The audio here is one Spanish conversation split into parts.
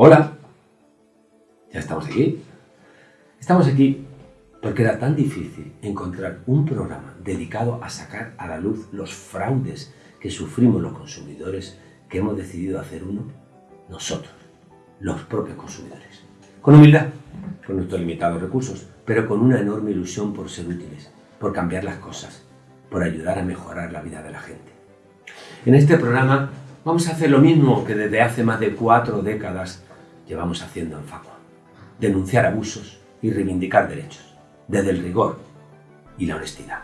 Hola, ya estamos aquí. Estamos aquí porque era tan difícil encontrar un programa dedicado a sacar a la luz los fraudes que sufrimos los consumidores que hemos decidido hacer uno nosotros, los propios consumidores. Con humildad, con nuestros limitados recursos, pero con una enorme ilusión por ser útiles, por cambiar las cosas, por ayudar a mejorar la vida de la gente. En este programa vamos a hacer lo mismo que desde hace más de cuatro décadas llevamos haciendo en Facua. Denunciar abusos y reivindicar derechos, desde el rigor y la honestidad.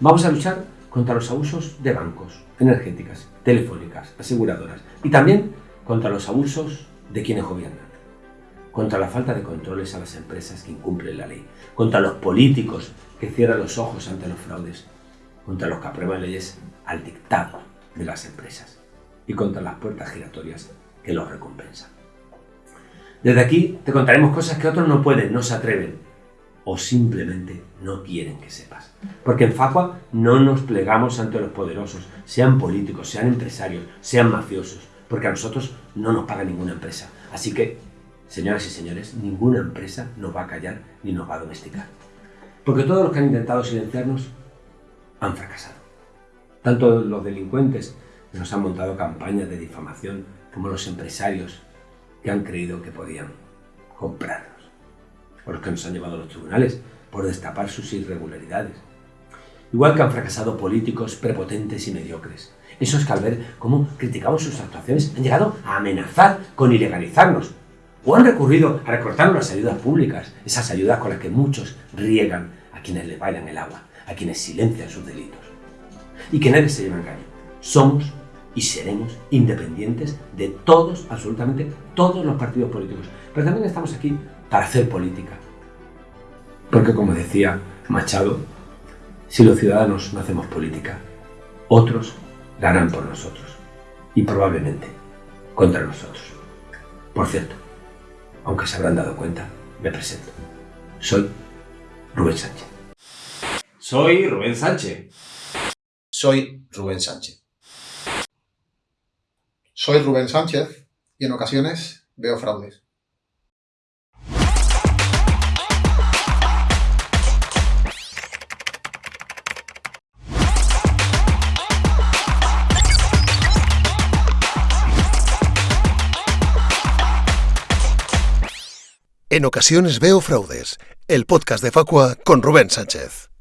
Vamos a luchar contra los abusos de bancos, energéticas, telefónicas, aseguradoras y también contra los abusos de quienes gobiernan, contra la falta de controles a las empresas que incumplen la ley, contra los políticos que cierran los ojos ante los fraudes, contra los que aprueban leyes al dictado de las empresas y contra las puertas giratorias que los recompensan. Desde aquí te contaremos cosas que otros no pueden, no se atreven o simplemente no quieren que sepas. Porque en Facua no nos plegamos ante los poderosos, sean políticos, sean empresarios, sean mafiosos, porque a nosotros no nos paga ninguna empresa. Así que, señoras y señores, ninguna empresa nos va a callar ni nos va a domesticar. Porque todos los que han intentado silenciarnos han fracasado. Tanto los delincuentes que nos han montado campañas de difamación como los empresarios que han creído que podían comprarnos. O los que nos han llevado a los tribunales por destapar sus irregularidades. Igual que han fracasado políticos prepotentes y mediocres. Esos que al ver cómo criticamos sus actuaciones han llegado a amenazar con ilegalizarnos. O han recurrido a recortarnos las ayudas públicas, esas ayudas con las que muchos riegan a quienes le bailan el agua, a quienes silencian sus delitos. Y que nadie se lleve engaño. Somos y seremos independientes de todos, absolutamente todos los partidos políticos. Pero también estamos aquí para hacer política. Porque como decía Machado, si los ciudadanos no hacemos política, otros la harán por nosotros. Y probablemente contra nosotros. Por cierto, aunque se habrán dado cuenta, me presento. Soy Rubén Sánchez. Soy Rubén Sánchez. Soy Rubén Sánchez. Soy Rubén Sánchez y en ocasiones veo fraudes. En ocasiones veo fraudes, el podcast de Facua con Rubén Sánchez.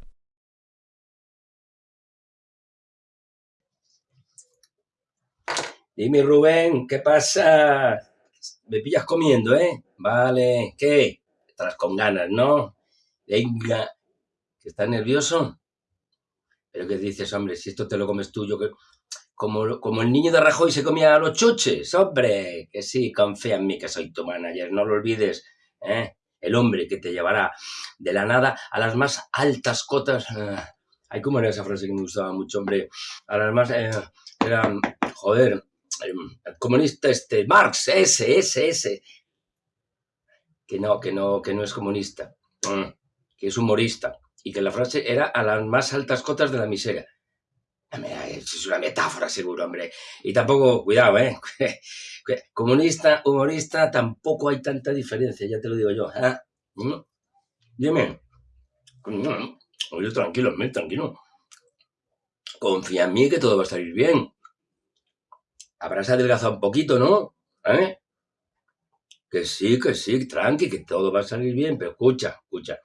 Dime, Rubén, ¿qué pasa? Me pillas comiendo, ¿eh? Vale, ¿qué? Estás con ganas, ¿no? Venga, ¿que estás nervioso? ¿Pero qué dices, hombre? Si esto te lo comes tú, yo que... Como, como el niño de Rajoy se comía los chuches, hombre, que sí, confía en mí que soy tu manager, no lo olvides, ¿eh? El hombre que te llevará de la nada a las más altas cotas. ah, Ay, ¿cómo era esa frase que me gustaba mucho, hombre? A las más... eh, era, joder, comunista este, Marx, ese, ese, ese. Que no, que no, que no es comunista, mm, que es humorista. Y que la frase era a las más altas cotas de la miseria. Hombre, Es una metáfora, seguro, hombre. Y tampoco, cuidado, ¿eh? Comunista, humorista, tampoco hay tanta diferencia, ya te lo digo yo. ¿eh? Mm. Dime. Mm, Oye, tranquilo, tranquilo. Confía en mí que todo va a salir bien habrás adelgazado un poquito, ¿no? ¿Eh? Que sí, que sí, tranqui, que todo va a salir bien, pero escucha, escucha.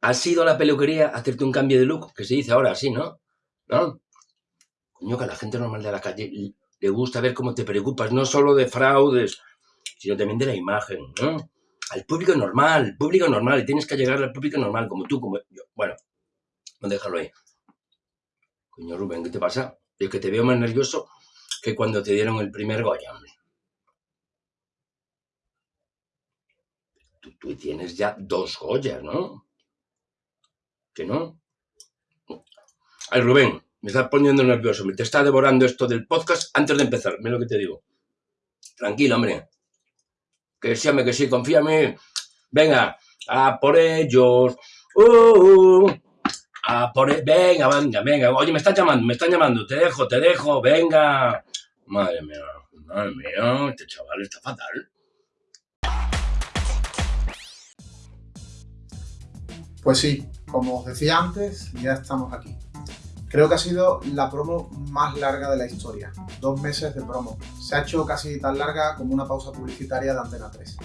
¿Has ido a la peluquería a hacerte un cambio de look? Que se dice ahora así, ¿no? ¿No? Coño, que a la gente normal de la calle le gusta ver cómo te preocupas, no solo de fraudes, sino también de la imagen, ¿no? Al público normal, público normal, y tienes que llegar al público normal, como tú, como yo. Bueno, no déjalo ahí. Coño, Rubén, ¿qué te pasa? Es que te veo más nervioso que cuando te dieron el primer Goya, tú tienes ya dos Goyas, ¿no? ¿Que no? Ay, Rubén, me estás poniendo nervioso. Me te está devorando esto del podcast antes de empezar. Mira lo que te digo. Tranquilo, hombre. Que sí, hombre, que sí, confíame. Venga, a por ellos. Uh, uh. A por e- Venga, venga, venga. Oye, me están llamando, me están llamando. Te dejo, te dejo. Venga. Madre mía. Madre mía, este chaval está fatal. Pues sí, como os decía antes, ya estamos aquí. Creo que ha sido la promo más larga de la historia. Dos meses de promo. Se ha hecho casi tan larga como una pausa publicitaria de Antena 3.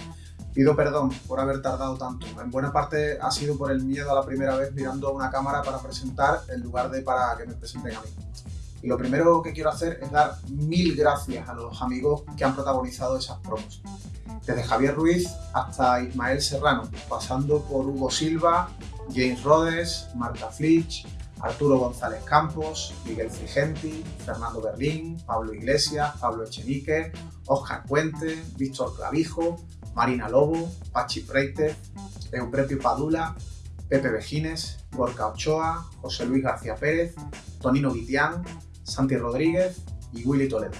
Pido perdón por haber tardado tanto. En buena parte ha sido por el miedo a la primera vez mirando una cámara para presentar en lugar de para que me presenten a mí. Lo primero que quiero hacer es dar mil gracias a los amigos que han protagonizado esas promos. Desde Javier Ruiz hasta Ismael Serrano, pasando por Hugo Silva, James Rhodes, Marta Flitch, Arturo González Campos, Miguel Frigenti, Fernando Berlín, Pablo Iglesias, Pablo Echenique, Oscar Puente, Víctor Clavijo, Marina Lobo, Pachi Preite, Euprepio Padula, Pepe Vejines, Gorka Ochoa, José Luis García Pérez, Tonino Guitián, Santi Rodríguez y Willy Toledo.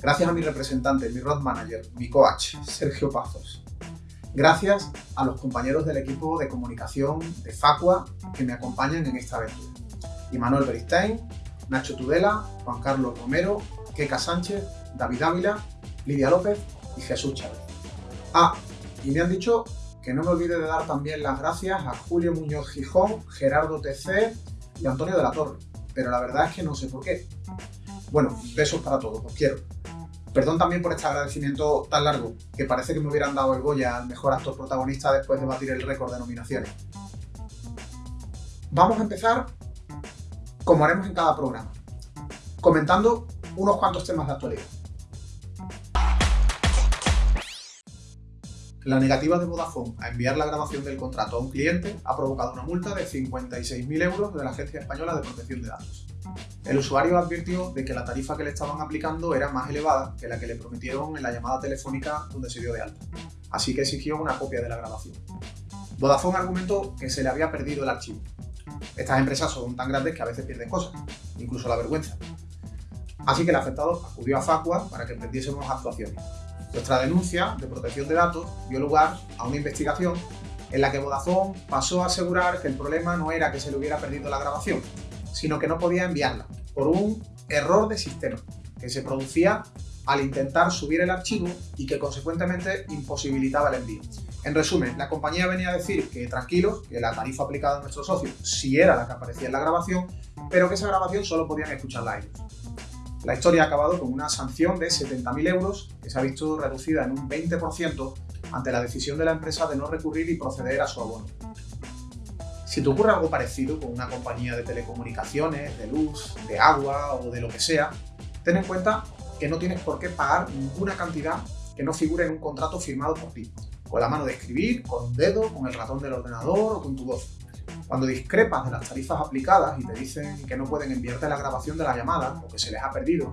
Gracias a mi representante, mi road manager, mi coach, Sergio Pazos. Gracias a los compañeros del equipo de comunicación de Facua que me acompañan en esta aventura. Manuel Beristain, Nacho Tudela, Juan Carlos Romero, Keka Sánchez, David Ávila, Lidia López y Jesús Chávez. Ah, y me han dicho que no me olvide de dar también las gracias a Julio Muñoz Gijón, Gerardo TC y Antonio de la Torre, pero la verdad es que no sé por qué. Bueno, besos para todos, os quiero. Perdón también por este agradecimiento tan largo, que parece que me hubieran dado el Goya al mejor actor protagonista después de batir el récord de nominaciones. Vamos a empezar como haremos en cada programa, comentando unos cuantos temas de actualidad. La negativa de Vodafone a enviar la grabación del contrato a un cliente ha provocado una multa de 56.000 euros de la Agencia Española de Protección de Datos. El usuario advirtió de que la tarifa que le estaban aplicando era más elevada que la que le prometieron en la llamada telefónica donde se dio de alta, así que exigió una copia de la grabación. Vodafone argumentó que se le había perdido el archivo, estas empresas son tan grandes que a veces pierden cosas, incluso la vergüenza. Así que el afectado acudió a Facua para que emprendiésemos actuaciones. Nuestra denuncia de protección de datos dio lugar a una investigación en la que Vodafone pasó a asegurar que el problema no era que se le hubiera perdido la grabación, sino que no podía enviarla por un error de sistema que se producía al intentar subir el archivo y que consecuentemente imposibilitaba el envío. En resumen, la compañía venía a decir que tranquilos, que la tarifa aplicada a nuestros socios sí era la que aparecía en la grabación, pero que esa grabación solo podían escucharla ellos. La historia ha acabado con una sanción de 70.000 euros que se ha visto reducida en un 20% ante la decisión de la empresa de no recurrir y proceder a su abono. Si te ocurre algo parecido con una compañía de telecomunicaciones, de luz, de agua o de lo que sea, ten en cuenta que no tienes por qué pagar ninguna cantidad que no figure en un contrato firmado por ti con la mano de escribir, con un dedo, con el ratón del ordenador o con tu voz. Cuando discrepas de las tarifas aplicadas y te dicen que no pueden enviarte la grabación de la llamada o que se les ha perdido,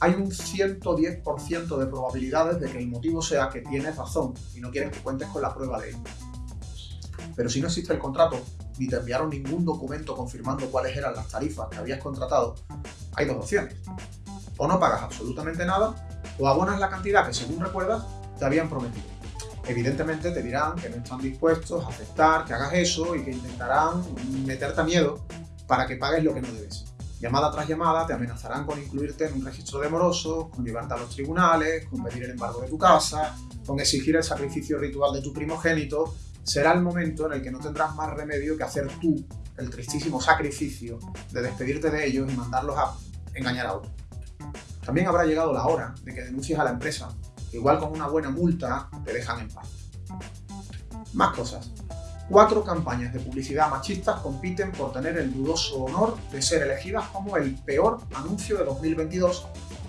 hay un 110% de probabilidades de que el motivo sea que tienes razón y no quieren que cuentes con la prueba de ello. Pero si no existe el contrato, ni te enviaron ningún documento confirmando cuáles eran las tarifas que habías contratado, hay dos opciones. O no pagas absolutamente nada, o abonas la cantidad que según recuerdas te habían prometido evidentemente te dirán que no están dispuestos a aceptar que hagas eso y que intentarán meterte a miedo para que pagues lo que no debes. Llamada tras llamada te amenazarán con incluirte en un registro de morosos, con llevarte a los tribunales, con pedir el embargo de tu casa, con exigir el sacrificio ritual de tu primogénito. Será el momento en el que no tendrás más remedio que hacer tú el tristísimo sacrificio de despedirte de ellos y mandarlos a engañar a otro. También habrá llegado la hora de que denuncies a la empresa igual con una buena multa te dejan en paz. Más cosas. Cuatro campañas de publicidad machistas compiten por tener el dudoso honor de ser elegidas como el peor anuncio de 2022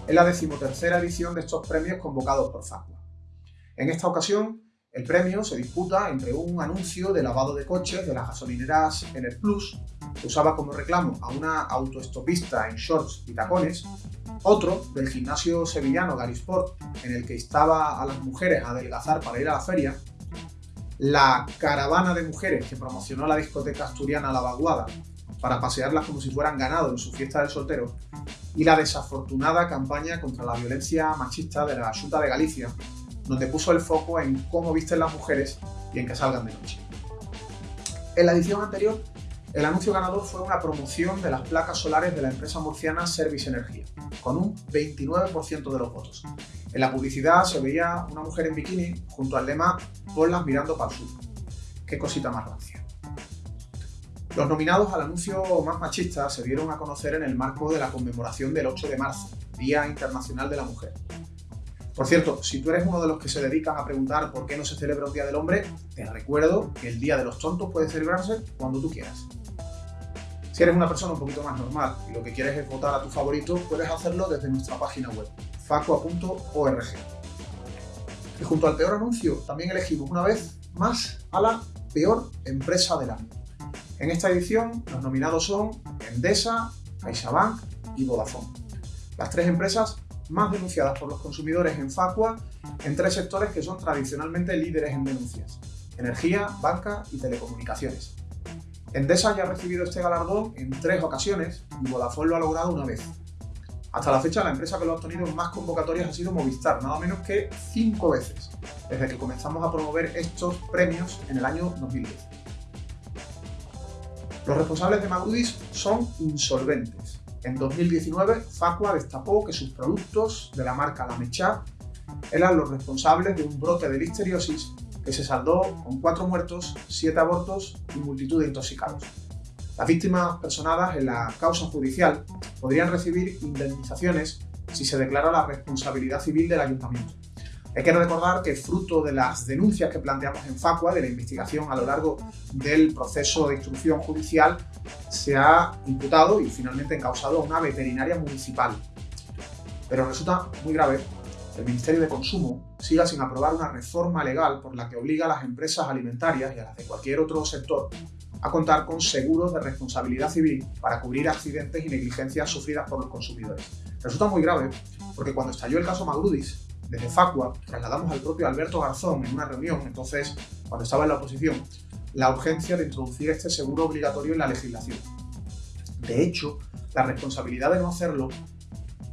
en la decimotercera edición de estos premios convocados por Facua. En esta ocasión, el premio se disputa entre un anuncio de lavado de coches de las gasolineras el Plus, que usaba como reclamo a una autoestopista en shorts y tacones, otro del gimnasio sevillano Garisport, en el que instaba a las mujeres a adelgazar para ir a la feria, la caravana de mujeres que promocionó la discoteca asturiana La Vaguada para pasearlas como si fueran ganado en su fiesta del soltero, y la desafortunada campaña contra la violencia machista de la Junta de Galicia, donde puso el foco en cómo visten las mujeres y en que salgan de noche. En la edición anterior, el anuncio ganador fue una promoción de las placas solares de la empresa murciana Service Energía, con un 29% de los votos. En la publicidad se veía una mujer en bikini junto al lema Ponlas mirando para el sur. Qué cosita más rancia. Los nominados al anuncio más machista se dieron a conocer en el marco de la conmemoración del 8 de marzo, Día Internacional de la Mujer. Por cierto, si tú eres uno de los que se dedican a preguntar por qué no se celebra un Día del Hombre, te recuerdo que el Día de los Tontos puede celebrarse cuando tú quieras. Si eres una persona un poquito más normal y lo que quieres es votar a tu favorito, puedes hacerlo desde nuestra página web, facua.org. Y junto al peor anuncio, también elegimos una vez más a la peor empresa del año. En esta edición, los nominados son Endesa, CaixaBank y Vodafone. Las tres empresas más denunciadas por los consumidores en Facua en tres sectores que son tradicionalmente líderes en denuncias, energía, banca y telecomunicaciones. Endesa ya ha recibido este galardón en tres ocasiones y Vodafone lo ha logrado una vez. Hasta la fecha la empresa que lo ha obtenido en más convocatorias ha sido Movistar, nada menos que cinco veces, desde que comenzamos a promover estos premios en el año 2010. Los responsables de Magrudis son insolventes en 2019, Facua destapó que sus productos de la marca La Mecha eran los responsables de un brote de listeriosis que se saldó con cuatro muertos, siete abortos y multitud de intoxicados. Las víctimas personadas en la causa judicial podrían recibir indemnizaciones si se declara la responsabilidad civil del ayuntamiento. Hay que recordar que fruto de las denuncias que planteamos en Facua, de la investigación a lo largo del proceso de instrucción judicial, se ha imputado y finalmente encausado a una veterinaria municipal. Pero resulta muy grave que el Ministerio de Consumo siga sin aprobar una reforma legal por la que obliga a las empresas alimentarias y a las de cualquier otro sector a contar con seguros de responsabilidad civil para cubrir accidentes y negligencias sufridas por los consumidores. Resulta muy grave porque cuando estalló el caso Magrudis, desde Facua trasladamos al propio Alberto Garzón en una reunión, entonces cuando estaba en la oposición, la urgencia de introducir este seguro obligatorio en la legislación. De hecho, la responsabilidad de no hacerlo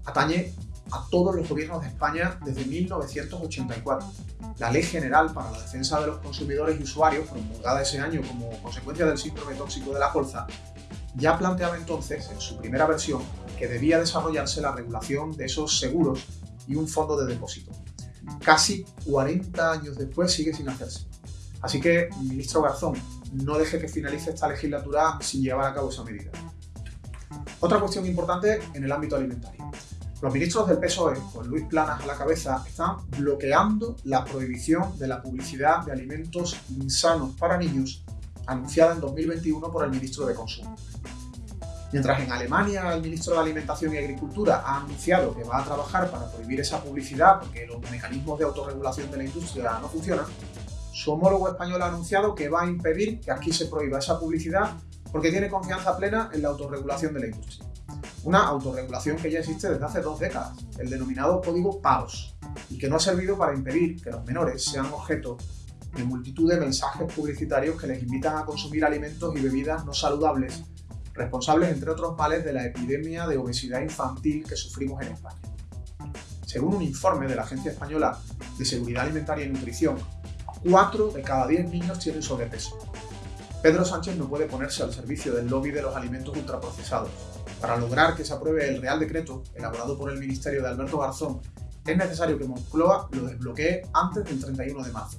atañe a todos los gobiernos de España desde 1984. La Ley General para la Defensa de los Consumidores y Usuarios, promulgada ese año como consecuencia del síndrome tóxico de la colza, ya planteaba entonces, en su primera versión, que debía desarrollarse la regulación de esos seguros y un fondo de depósito. Casi 40 años después sigue sin hacerse. Así que, ministro Garzón, no deje que finalice esta legislatura sin llevar a cabo esa medida. Otra cuestión importante en el ámbito alimentario. Los ministros del PSOE, con Luis Planas a la cabeza, están bloqueando la prohibición de la publicidad de alimentos insanos para niños anunciada en 2021 por el ministro de Consumo. Mientras en Alemania el ministro de Alimentación y Agricultura ha anunciado que va a trabajar para prohibir esa publicidad porque los mecanismos de autorregulación de la industria no funcionan, su homólogo español ha anunciado que va a impedir que aquí se prohíba esa publicidad porque tiene confianza plena en la autorregulación de la industria. Una autorregulación que ya existe desde hace dos décadas, el denominado código PAOS, y que no ha servido para impedir que los menores sean objeto de multitud de mensajes publicitarios que les invitan a consumir alimentos y bebidas no saludables responsables entre otros males de la epidemia de obesidad infantil que sufrimos en España. Según un informe de la Agencia Española de Seguridad Alimentaria y Nutrición, 4 de cada 10 niños tienen sobrepeso. Pedro Sánchez no puede ponerse al servicio del lobby de los alimentos ultraprocesados. Para lograr que se apruebe el Real Decreto, elaborado por el Ministerio de Alberto Garzón, es necesario que Moncloa lo desbloquee antes del 31 de marzo.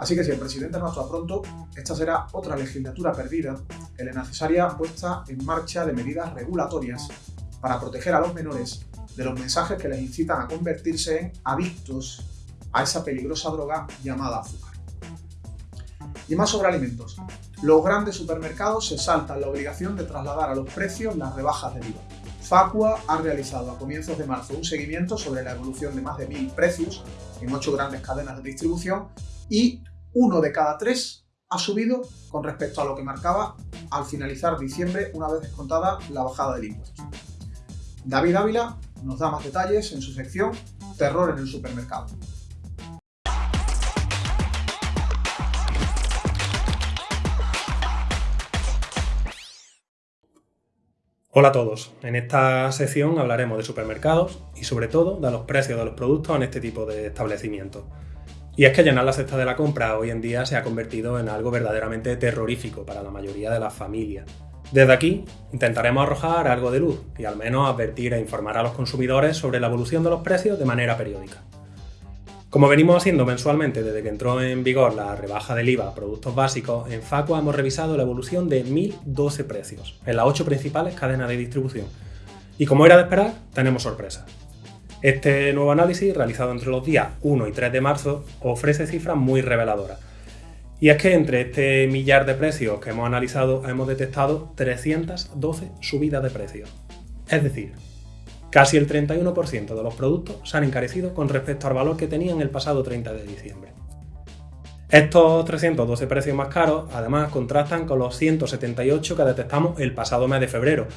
Así que si el presidente no actúa pronto, esta será otra legislatura perdida en la necesaria puesta en marcha de medidas regulatorias para proteger a los menores de los mensajes que les incitan a convertirse en adictos a esa peligrosa droga llamada azúcar. Y más sobre alimentos. Los grandes supermercados se saltan la obligación de trasladar a los precios las rebajas del IVA. Facua ha realizado a comienzos de marzo un seguimiento sobre la evolución de más de mil precios en ocho grandes cadenas de distribución y uno de cada tres ha subido con respecto a lo que marcaba al finalizar diciembre una vez descontada la bajada del impuesto. David Ávila nos da más detalles en su sección Terror en el supermercado. Hola a todos, en esta sección hablaremos de supermercados y sobre todo de los precios de los productos en este tipo de establecimientos. Y es que llenar la cesta de la compra hoy en día se ha convertido en algo verdaderamente terrorífico para la mayoría de las familias. Desde aquí intentaremos arrojar algo de luz y al menos advertir e informar a los consumidores sobre la evolución de los precios de manera periódica. Como venimos haciendo mensualmente desde que entró en vigor la rebaja del IVA a productos básicos, en Facua hemos revisado la evolución de 1.012 precios en las ocho principales cadenas de distribución. Y como era de esperar, tenemos sorpresas. Este nuevo análisis, realizado entre los días 1 y 3 de marzo, ofrece cifras muy reveladoras. Y es que entre este millar de precios que hemos analizado hemos detectado 312 subidas de precios. Es decir, Casi el 31% de los productos se han encarecido con respecto al valor que tenían el pasado 30 de diciembre. Estos 312 precios más caros además contrastan con los 178 que detectamos el pasado mes de febrero,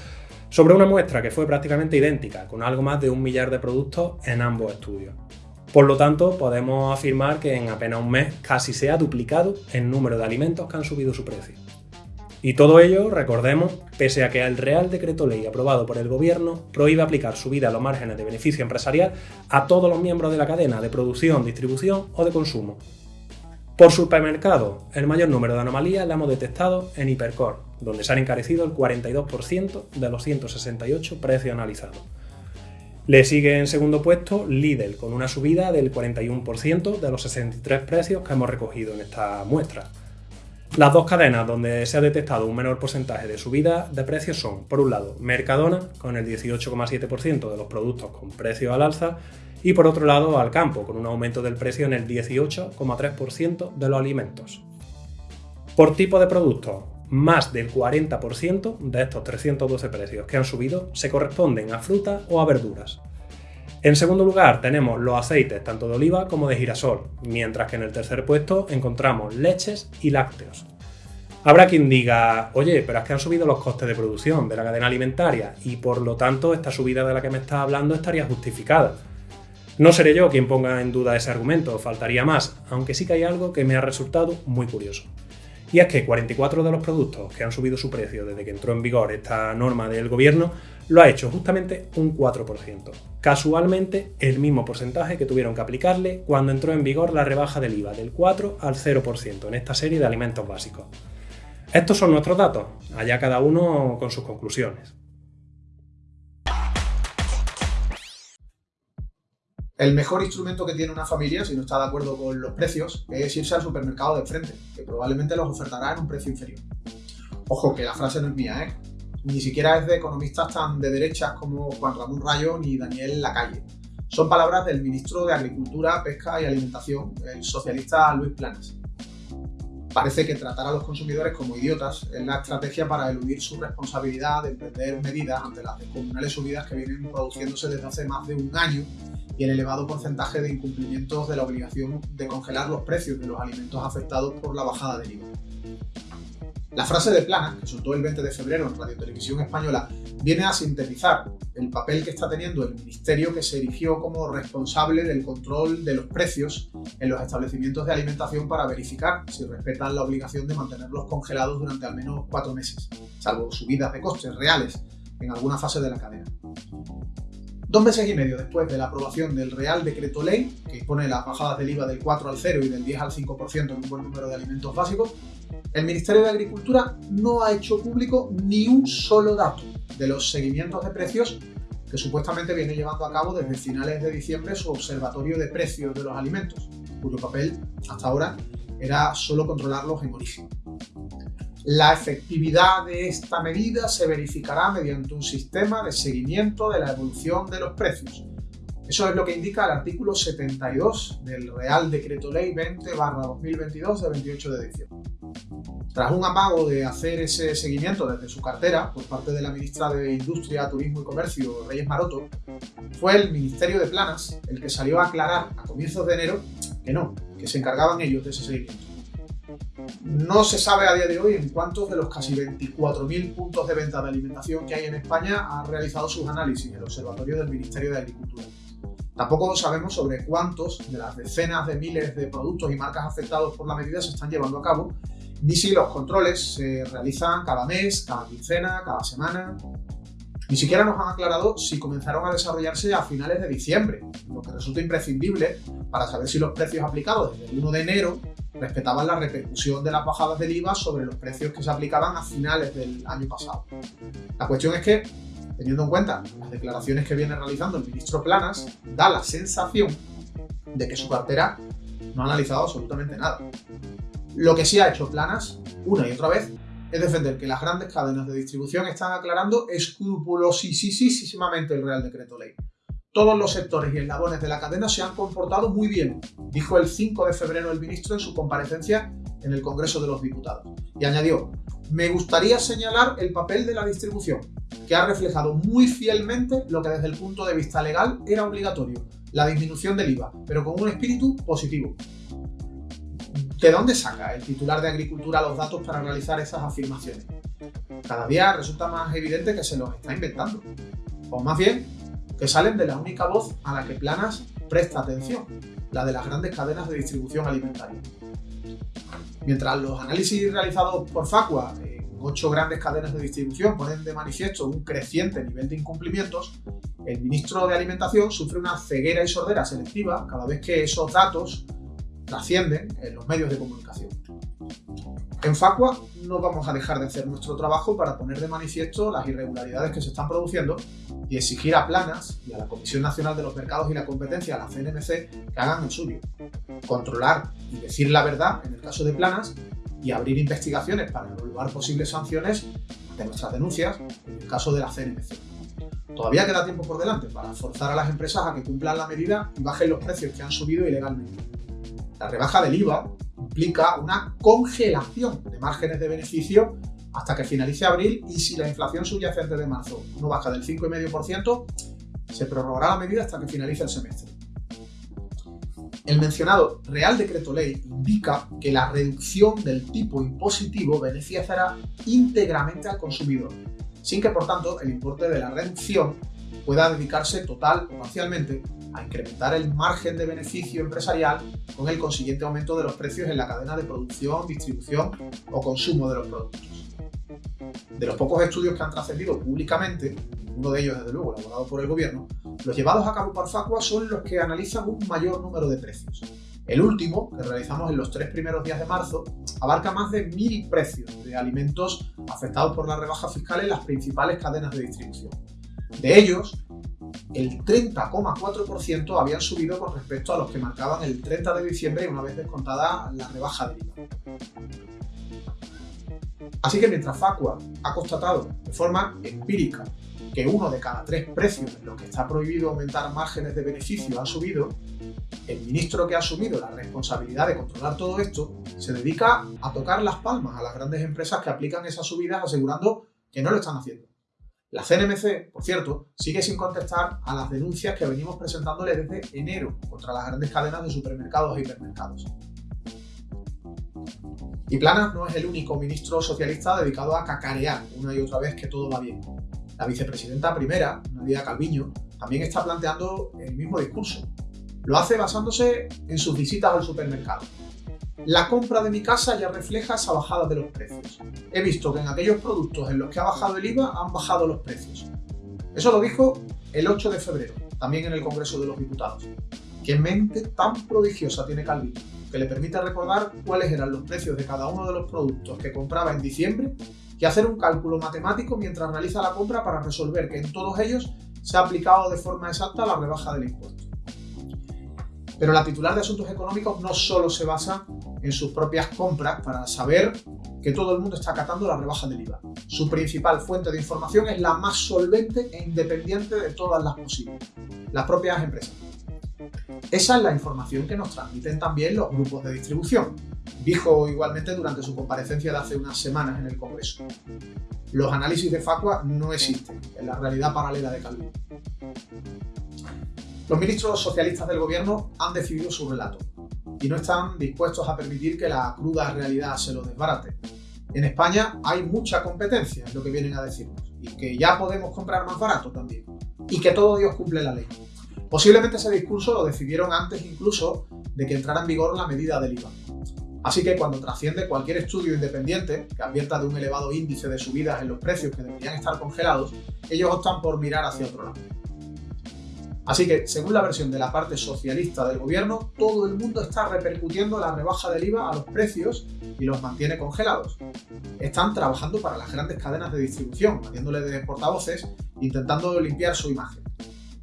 sobre una muestra que fue prácticamente idéntica, con algo más de un millar de productos en ambos estudios. Por lo tanto, podemos afirmar que en apenas un mes casi se ha duplicado el número de alimentos que han subido su precio. Y todo ello, recordemos, pese a que el Real Decreto Ley aprobado por el Gobierno prohíbe aplicar subida a los márgenes de beneficio empresarial a todos los miembros de la cadena de producción, distribución o de consumo. Por supermercado, el mayor número de anomalías la hemos detectado en Hipercor, donde se han encarecido el 42% de los 168 precios analizados. Le sigue en segundo puesto Lidl, con una subida del 41% de los 63 precios que hemos recogido en esta muestra. Las dos cadenas donde se ha detectado un menor porcentaje de subida de precios son, por un lado, Mercadona, con el 18,7% de los productos con precio al alza, y por otro lado, Alcampo, con un aumento del precio en el 18,3% de los alimentos. Por tipo de productos, más del 40% de estos 312 precios que han subido se corresponden a frutas o a verduras. En segundo lugar tenemos los aceites tanto de oliva como de girasol, mientras que en el tercer puesto encontramos leches y lácteos. Habrá quien diga, oye, pero es que han subido los costes de producción de la cadena alimentaria y por lo tanto esta subida de la que me estás hablando estaría justificada. No seré yo quien ponga en duda ese argumento, faltaría más, aunque sí que hay algo que me ha resultado muy curioso. Y es que 44 de los productos que han subido su precio desde que entró en vigor esta norma del gobierno lo ha hecho justamente un 4%. Casualmente, el mismo porcentaje que tuvieron que aplicarle cuando entró en vigor la rebaja del IVA del 4 al 0% en esta serie de alimentos básicos. Estos son nuestros datos, allá cada uno con sus conclusiones. El mejor instrumento que tiene una familia, si no está de acuerdo con los precios, es irse al supermercado de frente, que probablemente los ofertará en un precio inferior. Ojo, que la frase no es mía, ¿eh? ni siquiera es de economistas tan de derechas como Juan Ramón Rayo ni Daniel Lacalle. Son palabras del ministro de Agricultura, Pesca y Alimentación, el socialista Luis Planas. Parece que tratar a los consumidores como idiotas es la estrategia para eludir su responsabilidad de emprender medidas ante las descomunales subidas que vienen produciéndose desde hace más de un año y el elevado porcentaje de incumplimientos de la obligación de congelar los precios de los alimentos afectados por la bajada del IVA. La frase de Plana, que soltó el 20 de febrero en Radio Televisión Española, viene a sintetizar el papel que está teniendo el ministerio que se erigió como responsable del control de los precios en los establecimientos de alimentación para verificar si respetan la obligación de mantenerlos congelados durante al menos cuatro meses, salvo subidas de costes reales en alguna fase de la cadena. Dos meses y medio después de la aprobación del Real Decreto Ley, que impone las bajadas del IVA del 4 al 0 y del 10 al 5% en un buen número de alimentos básicos, el Ministerio de Agricultura no ha hecho público ni un solo dato de los seguimientos de precios que supuestamente viene llevando a cabo desde finales de diciembre su Observatorio de Precios de los Alimentos, cuyo papel hasta ahora era solo controlarlos en origen. La efectividad de esta medida se verificará mediante un sistema de seguimiento de la evolución de los precios, eso es lo que indica el artículo 72 del Real Decreto Ley 20-2022 de 28 de diciembre. Tras un amago de hacer ese seguimiento desde su cartera por parte de la ministra de Industria, Turismo y Comercio, Reyes Maroto, fue el Ministerio de Planas el que salió a aclarar a comienzos de enero que no, que se encargaban ellos de ese seguimiento. No se sabe a día de hoy en cuántos de los casi 24.000 puntos de venta de alimentación que hay en España ha realizado sus análisis el Observatorio del Ministerio de Agricultura. Tampoco sabemos sobre cuántos de las decenas de miles de productos y marcas afectados por la medida se están llevando a cabo, ni si los controles se realizan cada mes, cada quincena, cada semana. Ni siquiera nos han aclarado si comenzaron a desarrollarse a finales de diciembre, lo que resulta imprescindible para saber si los precios aplicados desde el 1 de enero respetaban la repercusión de las bajadas del IVA sobre los precios que se aplicaban a finales del año pasado. La cuestión es que, teniendo en cuenta las declaraciones que viene realizando el ministro Planas, da la sensación de que su cartera no ha analizado absolutamente nada. Lo que sí ha hecho Planas, una y otra vez, es defender que las grandes cadenas de distribución están aclarando escrupulosísimamente el Real Decreto Ley. Todos los sectores y eslabones de la cadena se han comportado muy bien, dijo el 5 de febrero el ministro en su comparecencia en el Congreso de los Diputados. Y añadió, me gustaría señalar el papel de la distribución, que ha reflejado muy fielmente lo que desde el punto de vista legal era obligatorio, la disminución del IVA, pero con un espíritu positivo. ¿De dónde saca el titular de Agricultura los datos para realizar esas afirmaciones? Cada día resulta más evidente que se los está inventando. O más bien, que salen de la única voz a la que Planas presta atención, la de las grandes cadenas de distribución alimentaria. Mientras los análisis realizados por Facua en ocho grandes cadenas de distribución ponen de manifiesto un creciente nivel de incumplimientos, el ministro de Alimentación sufre una ceguera y sordera selectiva cada vez que esos datos trascienden en los medios de comunicación. En Facua no vamos a dejar de hacer nuestro trabajo para poner de manifiesto las irregularidades que se están produciendo y exigir a Planas y a la Comisión Nacional de los Mercados y la Competencia, a la CNMC, que hagan el suyo. Controlar y decir la verdad en el caso de Planas y abrir investigaciones para evaluar posibles sanciones de nuestras denuncias en el caso de la CNMC. Todavía queda tiempo por delante para forzar a las empresas a que cumplan la medida y bajen los precios que han subido ilegalmente. La rebaja del IVA implica una congelación de márgenes de beneficio hasta que finalice abril y si la inflación subyacente de marzo no baja del 5,5%, se prorrogará la medida hasta que finalice el semestre. El mencionado Real Decreto Ley indica que la reducción del tipo impositivo beneficiará íntegramente al consumidor, sin que por tanto el importe de la reducción pueda dedicarse total o parcialmente a incrementar el margen de beneficio empresarial con el consiguiente aumento de los precios en la cadena de producción, distribución o consumo de los productos. De los pocos estudios que han trascendido públicamente, uno de ellos desde luego elaborado por el gobierno, los llevados a cabo por Facua son los que analizan un mayor número de precios. El último, que realizamos en los tres primeros días de marzo, abarca más de mil precios de alimentos afectados por la rebaja fiscal en las principales cadenas de distribución. De ellos, el 30,4% habían subido con respecto a los que marcaban el 30 de diciembre una vez descontada la rebaja del IVA. Así que mientras Facua ha constatado de forma empírica que uno de cada tres precios en los que está prohibido aumentar márgenes de beneficio ha subido, el ministro que ha asumido la responsabilidad de controlar todo esto se dedica a tocar las palmas a las grandes empresas que aplican esas subidas asegurando que no lo están haciendo. La CNMC, por cierto, sigue sin contestar a las denuncias que venimos presentándole desde enero contra las grandes cadenas de supermercados e hipermercados. Y Planas no es el único ministro socialista dedicado a cacarear una y otra vez que todo va bien. La vicepresidenta primera, Nadia Calviño, también está planteando el mismo discurso. Lo hace basándose en sus visitas al supermercado la compra de mi casa ya refleja esa bajada de los precios. He visto que en aquellos productos en los que ha bajado el IVA han bajado los precios. Eso lo dijo el 8 de febrero, también en el Congreso de los Diputados. ¿Qué mente tan prodigiosa tiene Calvino que le permite recordar cuáles eran los precios de cada uno de los productos que compraba en diciembre y hacer un cálculo matemático mientras realiza la compra para resolver que en todos ellos se ha aplicado de forma exacta la rebaja del impuesto? Pero la titular de Asuntos Económicos no solo se basa en sus propias compras para saber que todo el mundo está acatando la rebaja del IVA. Su principal fuente de información es la más solvente e independiente de todas las posibles, las propias empresas. Esa es la información que nos transmiten también los grupos de distribución, dijo igualmente durante su comparecencia de hace unas semanas en el Congreso. Los análisis de Facua no existen en la realidad paralela de Calvino. Los ministros socialistas del gobierno han decidido su relato y no están dispuestos a permitir que la cruda realidad se lo desbarate. En España hay mucha competencia, es lo que vienen a decirnos, y que ya podemos comprar más barato también, y que todo Dios cumple la ley. Posiblemente ese discurso lo decidieron antes incluso de que entrara en vigor la medida del IVA. Así que cuando trasciende cualquier estudio independiente que advierta de un elevado índice de subidas en los precios que deberían estar congelados, ellos optan por mirar hacia otro lado. Así que, según la versión de la parte socialista del gobierno, todo el mundo está repercutiendo la rebaja del IVA a los precios y los mantiene congelados. Están trabajando para las grandes cadenas de distribución, haciéndole de portavoces, intentando limpiar su imagen.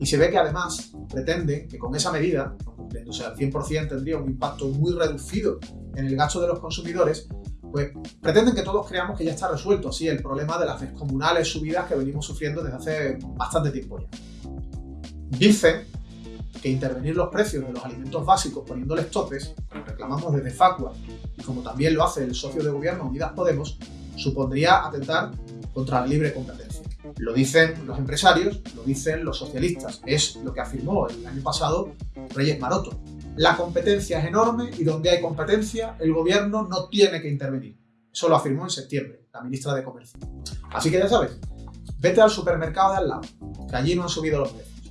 Y se ve que además pretenden que con esa medida, cumpliéndose al 100% tendría un impacto muy reducido en el gasto de los consumidores, pues pretenden que todos creamos que ya está resuelto así el problema de las descomunales subidas que venimos sufriendo desde hace bastante tiempo ya. Dicen que intervenir los precios de los alimentos básicos poniéndoles topes, como reclamamos desde Facua y como también lo hace el socio de gobierno Unidas Podemos, supondría atentar contra la libre competencia. Lo dicen los empresarios, lo dicen los socialistas, es lo que afirmó el año pasado Reyes Maroto. La competencia es enorme y donde hay competencia el gobierno no tiene que intervenir. Eso lo afirmó en septiembre la ministra de Comercio. Así que ya sabes, vete al supermercado de al lado, que allí no han subido los precios.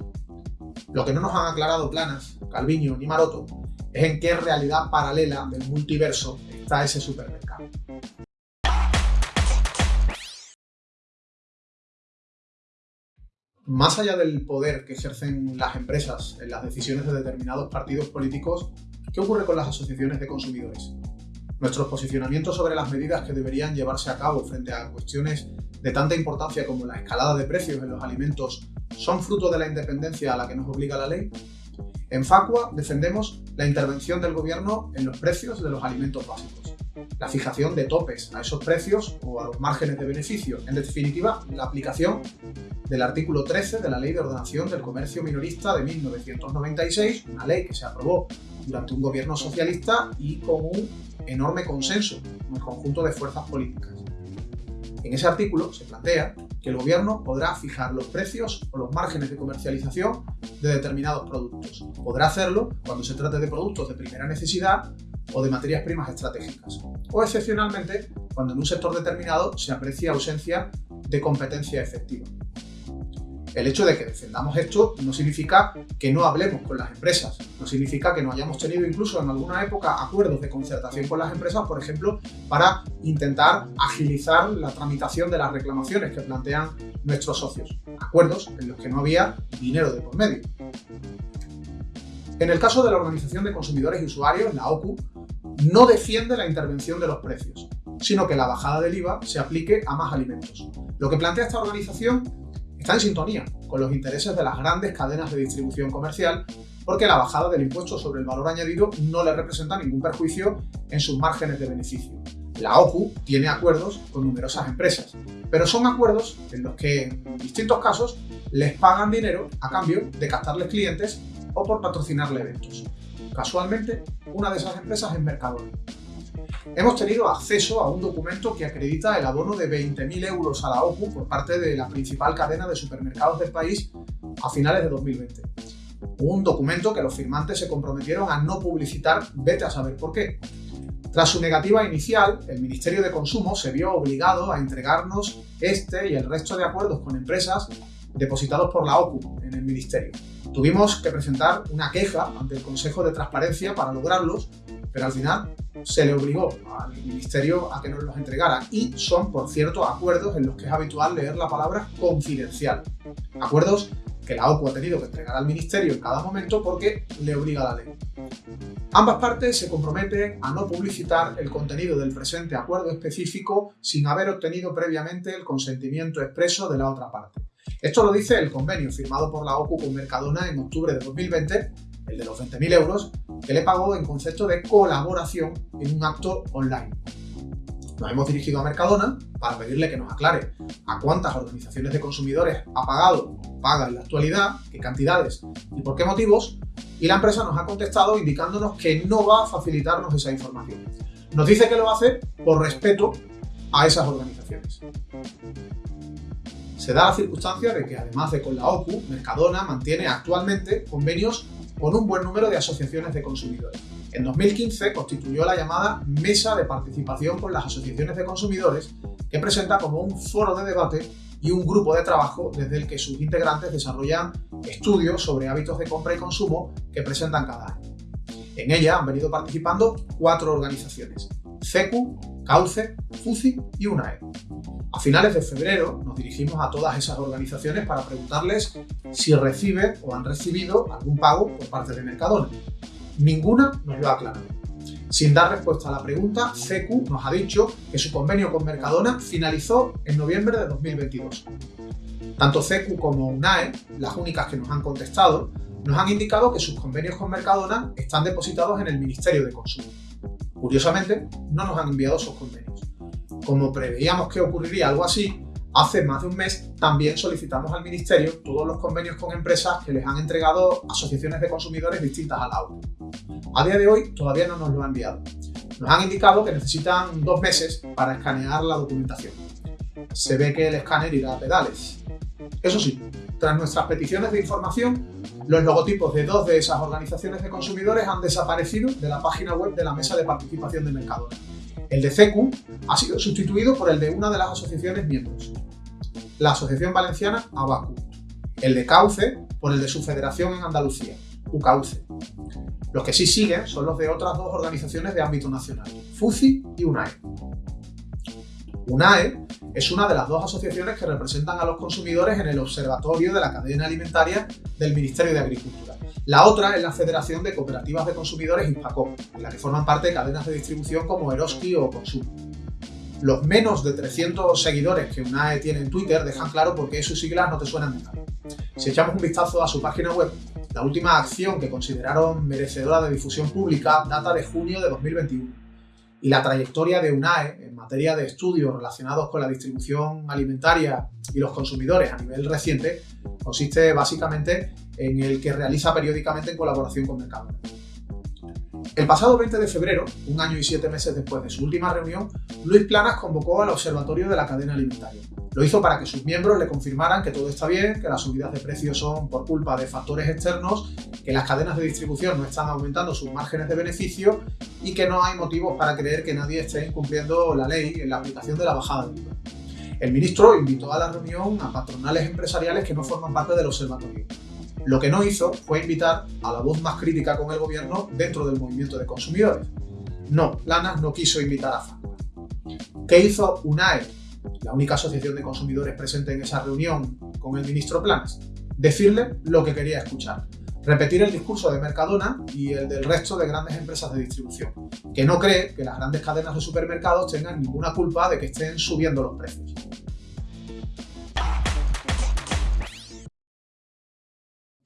Lo que no nos han aclarado Planas, Calviño ni Maroto es en qué realidad paralela del multiverso está ese supermercado. Más allá del poder que ejercen las empresas en las decisiones de determinados partidos políticos, ¿qué ocurre con las asociaciones de consumidores? Nuestros posicionamientos sobre las medidas que deberían llevarse a cabo frente a cuestiones de tanta importancia como la escalada de precios en los alimentos son fruto de la independencia a la que nos obliga la ley? En Facua defendemos la intervención del gobierno en los precios de los alimentos básicos, la fijación de topes a esos precios o a los márgenes de beneficio, en definitiva, la aplicación del artículo 13 de la Ley de Ordenación del Comercio Minorista de 1996, una ley que se aprobó durante un gobierno socialista y con un enorme consenso en el conjunto de fuerzas políticas. En ese artículo se plantea que el gobierno podrá fijar los precios o los márgenes de comercialización de determinados productos. Podrá hacerlo cuando se trate de productos de primera necesidad o de materias primas estratégicas, o excepcionalmente cuando en un sector determinado se aprecia ausencia de competencia efectiva. El hecho de que defendamos esto no significa que no hablemos con las empresas, no significa que no hayamos tenido incluso en alguna época acuerdos de concertación con las empresas, por ejemplo, para intentar agilizar la tramitación de las reclamaciones que plantean nuestros socios. Acuerdos en los que no había dinero de por medio. En el caso de la Organización de Consumidores y Usuarios, la OCU, no defiende la intervención de los precios, sino que la bajada del IVA se aplique a más alimentos. Lo que plantea esta organización está en sintonía con los intereses de las grandes cadenas de distribución comercial porque la bajada del impuesto sobre el valor añadido no le representa ningún perjuicio en sus márgenes de beneficio. La OCU tiene acuerdos con numerosas empresas, pero son acuerdos en los que en distintos casos les pagan dinero a cambio de captarles clientes o por patrocinarle eventos. Casualmente, una de esas empresas es Mercadona. Hemos tenido acceso a un documento que acredita el abono de 20.000 euros a la OCU por parte de la principal cadena de supermercados del país a finales de 2020. Un documento que los firmantes se comprometieron a no publicitar, vete a saber por qué. Tras su negativa inicial, el Ministerio de Consumo se vio obligado a entregarnos este y el resto de acuerdos con empresas depositados por la OCU en el Ministerio. Tuvimos que presentar una queja ante el Consejo de Transparencia para lograrlos, pero al final se le obligó al Ministerio a que nos los entregara y son, por cierto, acuerdos en los que es habitual leer la palabra confidencial. Acuerdos que la OCU ha tenido que entregar al Ministerio en cada momento porque le obliga la ley. Ambas partes se comprometen a no publicitar el contenido del presente acuerdo específico sin haber obtenido previamente el consentimiento expreso de la otra parte. Esto lo dice el convenio firmado por la OCU con Mercadona en octubre de 2020 el de los 20.000 euros, que le pagó en concepto de colaboración en un acto online. Nos hemos dirigido a Mercadona para pedirle que nos aclare a cuántas organizaciones de consumidores ha pagado o paga en la actualidad, qué cantidades y por qué motivos, y la empresa nos ha contestado indicándonos que no va a facilitarnos esa información. Nos dice que lo hace por respeto a esas organizaciones. Se da la circunstancia de que además de con la OCU, Mercadona mantiene actualmente convenios con un buen número de asociaciones de consumidores. En 2015 constituyó la llamada Mesa de Participación con las Asociaciones de Consumidores, que presenta como un foro de debate y un grupo de trabajo desde el que sus integrantes desarrollan estudios sobre hábitos de compra y consumo que presentan cada año. En ella han venido participando cuatro organizaciones, CECU, CAUCE, FUCI y UNAE. A finales de febrero nos dirigimos a todas esas organizaciones para preguntarles si reciben o han recibido algún pago por parte de Mercadona. Ninguna nos lo ha aclarado. Sin dar respuesta a la pregunta, CECU nos ha dicho que su convenio con Mercadona finalizó en noviembre de 2022. Tanto CECU como UNAE, las únicas que nos han contestado, nos han indicado que sus convenios con Mercadona están depositados en el Ministerio de Consumo. Curiosamente, no nos han enviado esos convenios. Como preveíamos que ocurriría algo así, hace más de un mes también solicitamos al Ministerio todos los convenios con empresas que les han entregado asociaciones de consumidores distintas a la A día de hoy todavía no nos lo han enviado. Nos han indicado que necesitan dos meses para escanear la documentación. Se ve que el escáner irá a pedales, eso sí, tras nuestras peticiones de información, los logotipos de dos de esas organizaciones de consumidores han desaparecido de la página web de la Mesa de Participación de Mercadona. El de CECU ha sido sustituido por el de una de las asociaciones miembros, la Asociación Valenciana ABACU. El de CAUCE por el de su federación en Andalucía, UCAUCE. Los que sí siguen son los de otras dos organizaciones de ámbito nacional, FUCI y UNAE. UNAE es una de las dos asociaciones que representan a los consumidores en el Observatorio de la Cadena Alimentaria del Ministerio de Agricultura. La otra es la Federación de Cooperativas de Consumidores INPACOP, en la que forman parte cadenas de distribución como Eroski o Consum. Los menos de 300 seguidores que UNAE tiene en Twitter dejan claro por qué sus siglas no te suenan de nada. Si echamos un vistazo a su página web, la última acción que consideraron merecedora de difusión pública data de junio de 2021 y la trayectoria de UNAE en materia de estudios relacionados con la distribución alimentaria y los consumidores a nivel reciente consiste básicamente en el que realiza periódicamente en colaboración con Mercadona. El pasado 20 de febrero, un año y siete meses después de su última reunión, Luis Planas convocó al Observatorio de la Cadena Alimentaria. Lo hizo para que sus miembros le confirmaran que todo está bien, que las subidas de precios son por culpa de factores externos, que las cadenas de distribución no están aumentando sus márgenes de beneficio y que no hay motivos para creer que nadie esté incumpliendo la ley en la aplicación de la bajada de IVA. El ministro invitó a la reunión a patronales empresariales que no forman parte del observatorio. Lo que no hizo fue invitar a la voz más crítica con el gobierno dentro del movimiento de consumidores. No, Planas no quiso invitar a FACUA. ¿Qué hizo UNAE, la única asociación de consumidores presente en esa reunión con el ministro Planas? Decirle lo que quería escuchar. Repetir el discurso de Mercadona y el del resto de grandes empresas de distribución, que no cree que las grandes cadenas de supermercados tengan ninguna culpa de que estén subiendo los precios.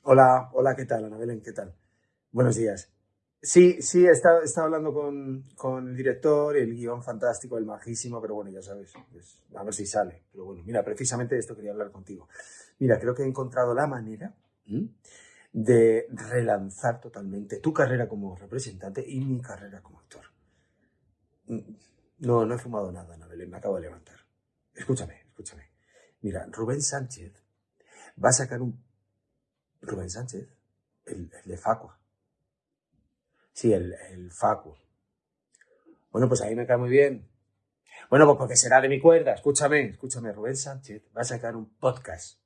Hola, hola, ¿qué tal, Ana Belén? ¿Qué tal? Buenos días. Sí, sí, he estado, hablando con, con, el director, el guion fantástico, el majísimo, pero bueno, ya sabes, pues, a ver si sale. Pero bueno, mira, precisamente de esto quería hablar contigo. Mira, creo que he encontrado la manera de relanzar totalmente tu carrera como representante y mi carrera como actor. Mm, no, no he fumado nada, Ana Belén, me acabo de levantar. Escúchame, escúchame. Mira, Rubén Sánchez va a sacar un Rubén Sánchez, el, de Facua. Sí, el, el Facu. Bueno, pues ahí me cae muy bien. Bueno, pues porque será de mi cuerda. Escúchame, escúchame. Rubén Sánchez va a sacar un podcast.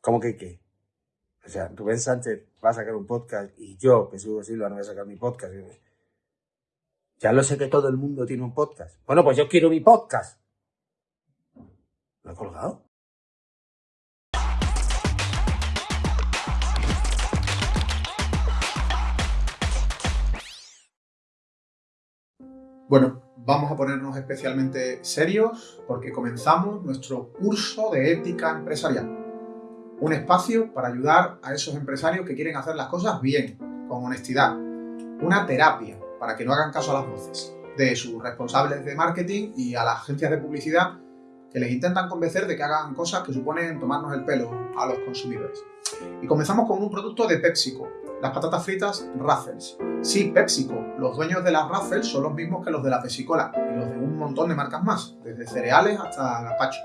¿Cómo que qué? O sea, Rubén Sánchez va a sacar un podcast y yo, que Hugo Silva, no voy a sacar mi podcast. Ya lo sé que todo el mundo tiene un podcast. Bueno, pues yo quiero mi podcast. ¿Lo he colgado? Bueno, vamos a ponernos especialmente serios porque comenzamos nuestro curso de ética empresarial. Un espacio para ayudar a esos empresarios que quieren hacer las cosas bien, con honestidad. Una terapia para que no hagan caso a las voces de sus responsables de marketing y a las agencias de publicidad que les intentan convencer de que hagan cosas que suponen tomarnos el pelo a los consumidores. Y comenzamos con un producto de PepsiCo, las patatas fritas Raffles. Sí, PepsiCo, los dueños de las Raffles son los mismos que los de la Pepsi-Cola y los de un montón de marcas más, desde cereales hasta gazpacho.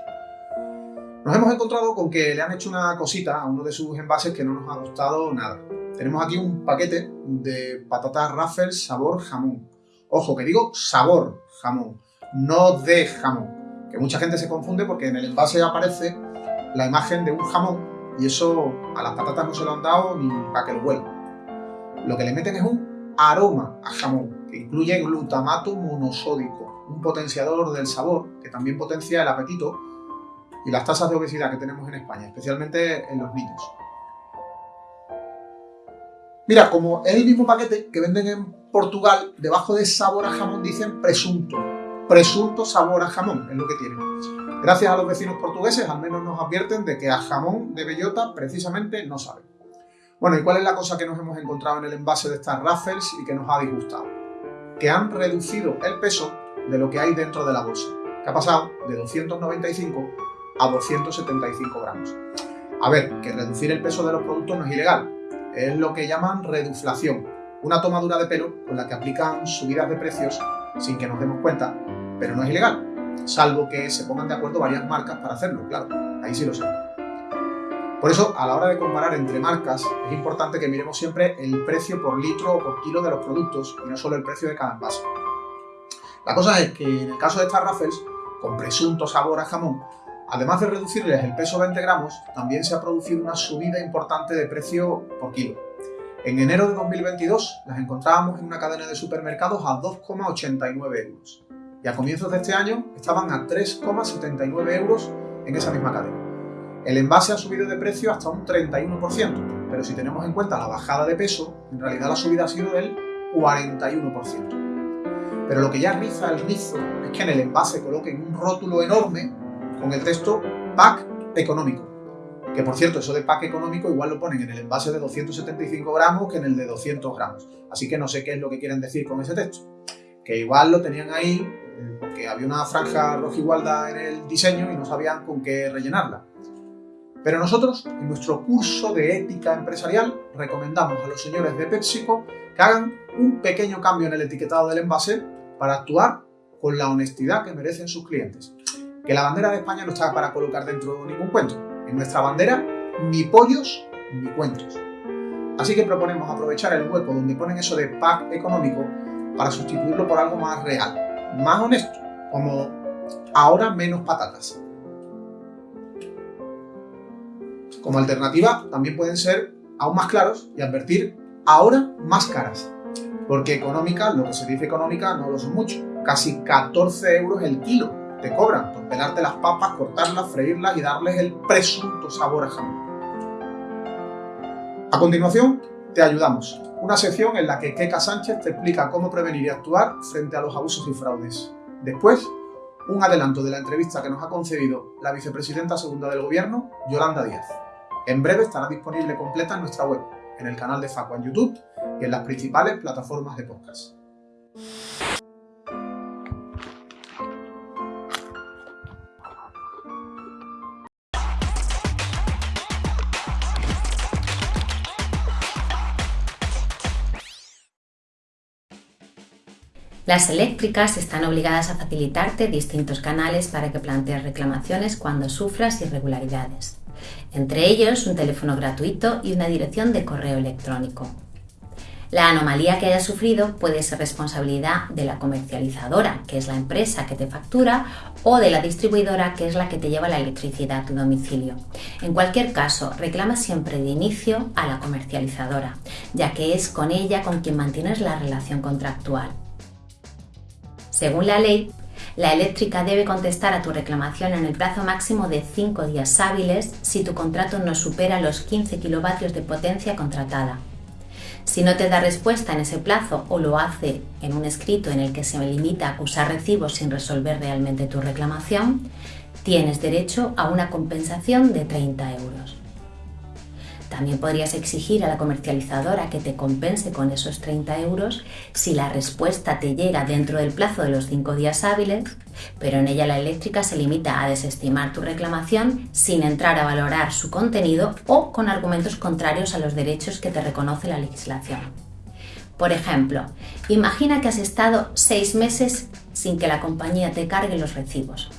Nos hemos encontrado con que le han hecho una cosita a uno de sus envases que no nos ha gustado nada. Tenemos aquí un paquete de patatas Raffles sabor jamón. Ojo, que digo sabor jamón, no de jamón. Que mucha gente se confunde porque en el envase aparece la imagen de un jamón y eso a las patatas no se lo han dado ni para que lo huelan. Lo que le meten es un aroma a jamón, que incluye glutamato monosódico, un potenciador del sabor que también potencia el apetito y las tasas de obesidad que tenemos en España, especialmente en los niños. Mira, como es el mismo paquete que venden en Portugal, debajo de sabor a jamón dicen presunto. Presunto sabor a jamón es lo que tienen. Gracias a los vecinos portugueses, al menos nos advierten de que a jamón de bellota precisamente no saben. Bueno, ¿y cuál es la cosa que nos hemos encontrado en el envase de estas Raffles y que nos ha disgustado? Que han reducido el peso de lo que hay dentro de la bolsa, que ha pasado de 295 a 275 gramos. A ver, que reducir el peso de los productos no es ilegal, es lo que llaman reduflación, una tomadura de pelo con la que aplican subidas de precios sin que nos demos cuenta, pero no es ilegal, salvo que se pongan de acuerdo varias marcas para hacerlo, claro, ahí sí lo sé. Por eso, a la hora de comparar entre marcas, es importante que miremos siempre el precio por litro o por kilo de los productos y no solo el precio de cada envase. La cosa es que en el caso de estas Raffles, con presunto sabor a jamón, además de reducirles el peso 20 gramos, también se ha producido una subida importante de precio por kilo. En enero de 2022 las encontrábamos en una cadena de supermercados a 2,89 euros y a comienzos de este año estaban a 3,79 euros en esa misma cadena. El envase ha subido de precio hasta un 31%, pero si tenemos en cuenta la bajada de peso, en realidad la subida ha sido del 41%. Pero lo que ya riza el rizo es que en el envase coloquen un rótulo enorme con el texto pack económico. Que por cierto, eso de pack económico igual lo ponen en el envase de 275 gramos que en el de 200 gramos. Así que no sé qué es lo que quieren decir con ese texto. Que igual lo tenían ahí porque había una franja roja igualdad en el diseño y no sabían con qué rellenarla. Pero nosotros, en nuestro curso de ética empresarial, recomendamos a los señores de PepsiCo que hagan un pequeño cambio en el etiquetado del envase para actuar con la honestidad que merecen sus clientes. Que la bandera de España no está para colocar dentro de ningún cuento. En nuestra bandera, ni pollos ni cuentos. Así que proponemos aprovechar el hueco donde ponen eso de pack económico para sustituirlo por algo más real, más honesto, como ahora menos patatas. Como alternativa, también pueden ser aún más claros y advertir ahora más caras. Porque económica, lo que se dice económica, no lo son mucho. Casi 14 euros el kilo te cobran por pelarte las papas, cortarlas, freírlas y darles el presunto sabor a jamón. A continuación, te ayudamos. Una sección en la que Keka Sánchez te explica cómo prevenir y actuar frente a los abusos y fraudes. Después, un adelanto de la entrevista que nos ha concedido la vicepresidenta segunda del Gobierno, Yolanda Díaz. En breve estará disponible completa en nuestra web, en el canal de Facua en YouTube y en las principales plataformas de podcast. Las eléctricas están obligadas a facilitarte distintos canales para que plantees reclamaciones cuando sufras irregularidades entre ellos un teléfono gratuito y una dirección de correo electrónico. La anomalía que hayas sufrido puede ser responsabilidad de la comercializadora, que es la empresa que te factura, o de la distribuidora, que es la que te lleva la electricidad a tu domicilio. En cualquier caso, reclama siempre de inicio a la comercializadora, ya que es con ella con quien mantienes la relación contractual. Según la ley, la eléctrica debe contestar a tu reclamación en el plazo máximo de 5 días hábiles si tu contrato no supera los 15 kilovatios de potencia contratada. Si no te da respuesta en ese plazo o lo hace en un escrito en el que se limita a acusar recibos sin resolver realmente tu reclamación, tienes derecho a una compensación de 30 euros. También podrías exigir a la comercializadora que te compense con esos 30 euros si la respuesta te llega dentro del plazo de los 5 días hábiles, pero en ella la eléctrica se limita a desestimar tu reclamación sin entrar a valorar su contenido o con argumentos contrarios a los derechos que te reconoce la legislación. Por ejemplo, imagina que has estado 6 meses sin que la compañía te cargue los recibos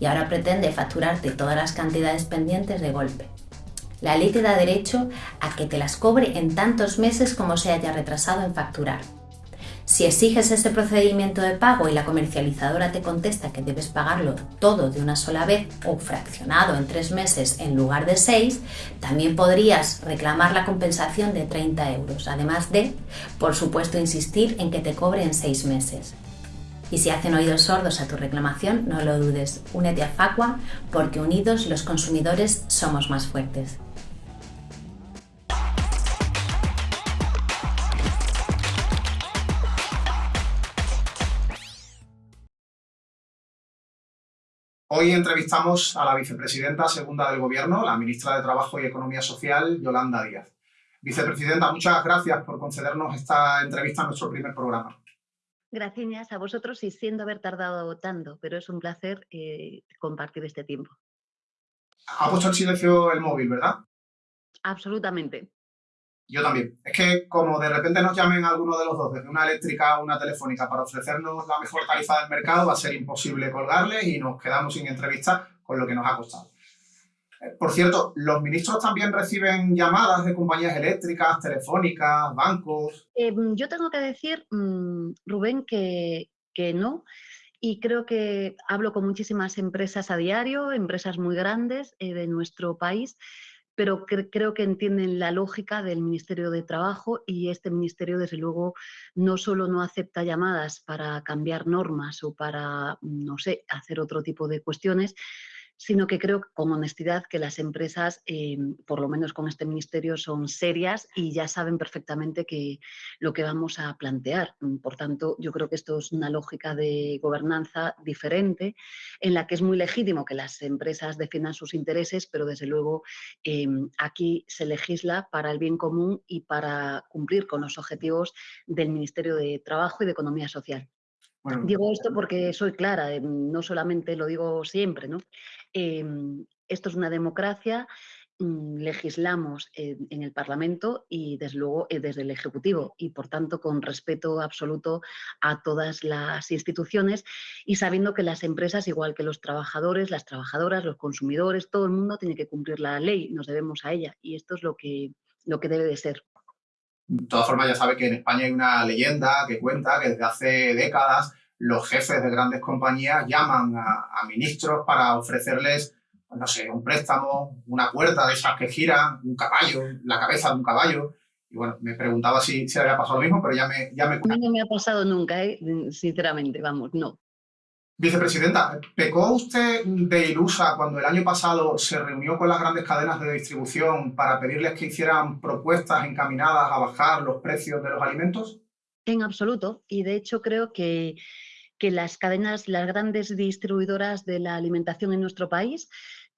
y ahora pretende facturarte todas las cantidades pendientes de golpe. La ley te da derecho a que te las cobre en tantos meses como se haya retrasado en facturar. Si exiges ese procedimiento de pago y la comercializadora te contesta que debes pagarlo todo de una sola vez o fraccionado en tres meses en lugar de seis, también podrías reclamar la compensación de 30 euros, además de, por supuesto, insistir en que te cobre en seis meses. Y si hacen oídos sordos a tu reclamación, no lo dudes, únete a Facua porque unidos los consumidores somos más fuertes. Hoy entrevistamos a la vicepresidenta segunda del Gobierno, la ministra de Trabajo y Economía Social, Yolanda Díaz. Vicepresidenta, muchas gracias por concedernos esta entrevista en nuestro primer programa. Gracias a vosotros y siendo haber tardado tanto, pero es un placer eh, compartir este tiempo. Ha puesto en silencio el móvil, ¿verdad? Absolutamente. Yo también. Es que como de repente nos llamen alguno de los dos, desde una eléctrica o una telefónica, para ofrecernos la mejor tarifa del mercado, va a ser imposible colgarles y nos quedamos sin entrevista con lo que nos ha costado. Eh, por cierto, ¿los ministros también reciben llamadas de compañías eléctricas, telefónicas, bancos? Em, yo tengo que decir, mm, Rubén, que, que no. Y creo que hablo con muchísimas empresas a diario, empresas muy grandes eh, de nuestro país, pero creo que entienden la lógica del Ministerio de Trabajo y este ministerio, desde luego, no solo no acepta llamadas para cambiar normas o para, no sé, hacer otro tipo de cuestiones, sino que creo con honestidad que las empresas, eh, por lo menos con este ministerio, son serias y ya saben perfectamente que, lo que vamos a plantear. Por tanto, yo creo que esto es una lógica de gobernanza diferente, en la que es muy legítimo que las empresas defiendan sus intereses, pero desde luego em, aquí se legisla para el bien común y para cumplir con los objetivos del Ministerio de Trabajo y de Economía Social. Digo esto porque soy clara, em, no solamente lo digo siempre, ¿no? Em, esto es una democracia, mm, legislamos en, el Parlamento y desde luego eh, desde el Ejecutivo y por tanto con respeto absoluto a todas las instituciones y sabiendo que las empresas, igual que los trabajadores, las trabajadoras, los consumidores, todo el mundo tiene que cumplir la ley, nos debemos a ella y esto es lo que, lo que debe de ser. De todas formas, ya sabe que en España hay una leyenda que cuenta que desde hace décadas los jefes de grandes compañías llaman a, ministros para ofrecerles, pues no sé, un préstamo, una puerta de esas que giran, un caballo, la cabeza de un caballo. Y bueno, me preguntaba si, si había pasado lo mismo, pero ya me... Ya me... No me ha pasado nunca, ¿eh? sinceramente, vamos, no. Vicepresidenta, ¿pecó usted de ilusa cuando el año pasado se reunió con las grandes cadenas de distribución para pedirles que hicieran propuestas encaminadas a bajar los precios de los alimentos? En absoluto. Y de hecho creo que que las cadenas, las grandes distribuidoras de la alimentación en nuestro país